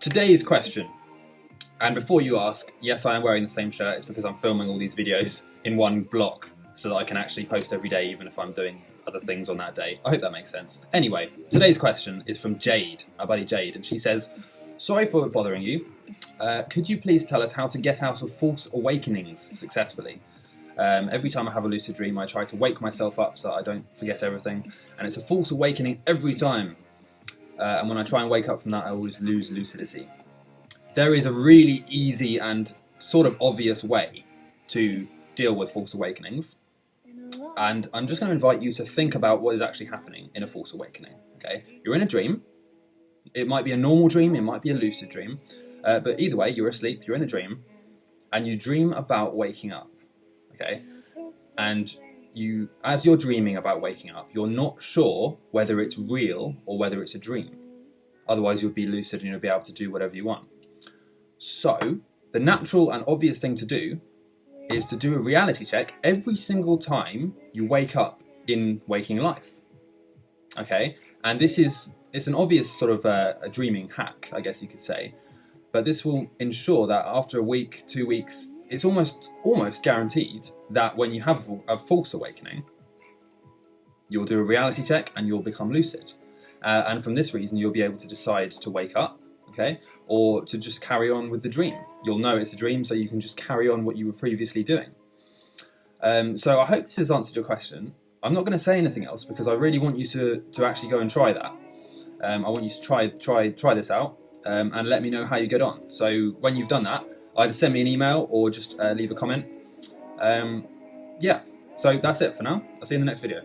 Today's question, and before you ask, yes, I am wearing the same shirt. It's because I'm filming all these videos in one block so that I can actually post every day, even if I'm doing other things on that day. I hope that makes sense. Anyway, today's question is from Jade, our buddy Jade, and she says, Sorry for bothering you. Uh, could you please tell us how to get out of false awakenings successfully? Um, every time I have a lucid dream, I try to wake myself up so I don't forget everything, and it's a false awakening every time. Uh, and when I try and wake up from that, I always lose lucidity. There is a really easy and sort of obvious way to deal with false awakenings. And I'm just going to invite you to think about what is actually happening in a false awakening. Okay, you're in a dream. It might be a normal dream, it might be a lucid dream, uh, but either way, you're asleep, you're in a dream, and you dream about waking up. Okay, and you, as you're dreaming about waking up, you're not sure whether it's real or whether it's a dream. Otherwise, you'll be lucid and you'll be able to do whatever you want. So, the natural and obvious thing to do is to do a reality check every single time you wake up in waking life. Okay, and this is it's an obvious sort of uh, a dreaming hack, I guess you could say, but this will ensure that after a week, two weeks, it's almost almost guaranteed that when you have a false awakening, you'll do a reality check and you'll become lucid. Uh, and from this reason, you'll be able to decide to wake up, okay, or to just carry on with the dream. You'll know it's a dream, so you can just carry on what you were previously doing. Um, so I hope this has answered your question. I'm not going to say anything else because I really want you to, to actually go and try that. Um, I want you to try try try this out um, and let me know how you get on. So when you've done that, either send me an email or just uh, leave a comment. Um, yeah, so that's it for now. I'll see you in the next video.